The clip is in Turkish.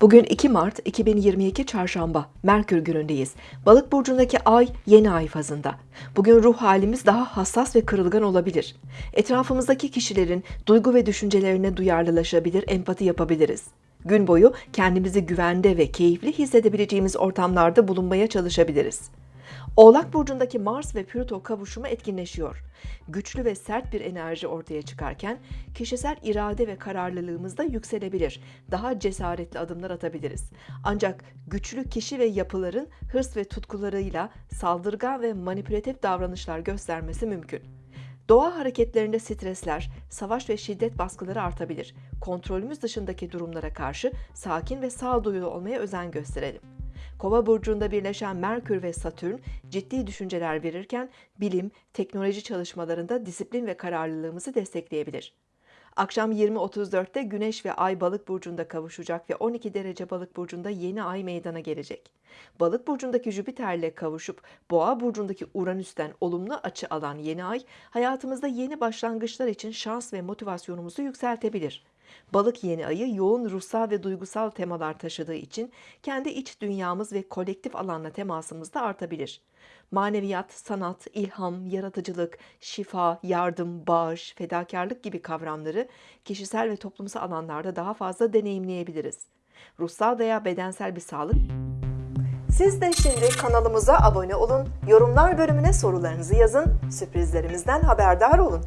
Bugün 2 Mart 2022 Çarşamba, Merkür günündeyiz. Balık burcundaki ay yeni ay fazında. Bugün ruh halimiz daha hassas ve kırılgan olabilir. Etrafımızdaki kişilerin duygu ve düşüncelerine duyarlılaşabilir, empati yapabiliriz. Gün boyu kendimizi güvende ve keyifli hissedebileceğimiz ortamlarda bulunmaya çalışabiliriz. Oğlak burcundaki Mars ve Plüto kavuşumu etkinleşiyor. Güçlü ve sert bir enerji ortaya çıkarken kişisel irade ve kararlılığımız da yükselebilir. Daha cesaretli adımlar atabiliriz. Ancak güçlü kişi ve yapıların hırs ve tutkularıyla saldırgan ve manipülatif davranışlar göstermesi mümkün. Doğa hareketlerinde stresler, savaş ve şiddet baskıları artabilir. Kontrolümüz dışındaki durumlara karşı sakin ve sağduyulu olmaya özen gösterelim. Kova burcunda birleşen Merkür ve Satürn ciddi düşünceler verirken bilim, teknoloji çalışmalarında disiplin ve kararlılığımızı destekleyebilir. Akşam 20.34'te Güneş ve Ay Balık burcunda kavuşacak ve 12 derece Balık burcunda yeni ay meydana gelecek. Balık burcundaki Jüpiter ile kavuşup Boğa burcundaki Uranüs'ten olumlu açı alan yeni ay hayatımızda yeni başlangıçlar için şans ve motivasyonumuzu yükseltebilir. Balık yeni ayı yoğun ruhsal ve duygusal temalar taşıdığı için kendi iç dünyamız ve kolektif alanla temasımız da artabilir. Maneviyat, sanat, ilham, yaratıcılık, şifa, yardım, bağış, fedakarlık gibi kavramları kişisel ve toplumsal alanlarda daha fazla deneyimleyebiliriz. Ruhsal veya bedensel bir sağlık siz de şimdi kanalımıza abone olun, yorumlar bölümüne sorularınızı yazın, sürprizlerimizden haberdar olun.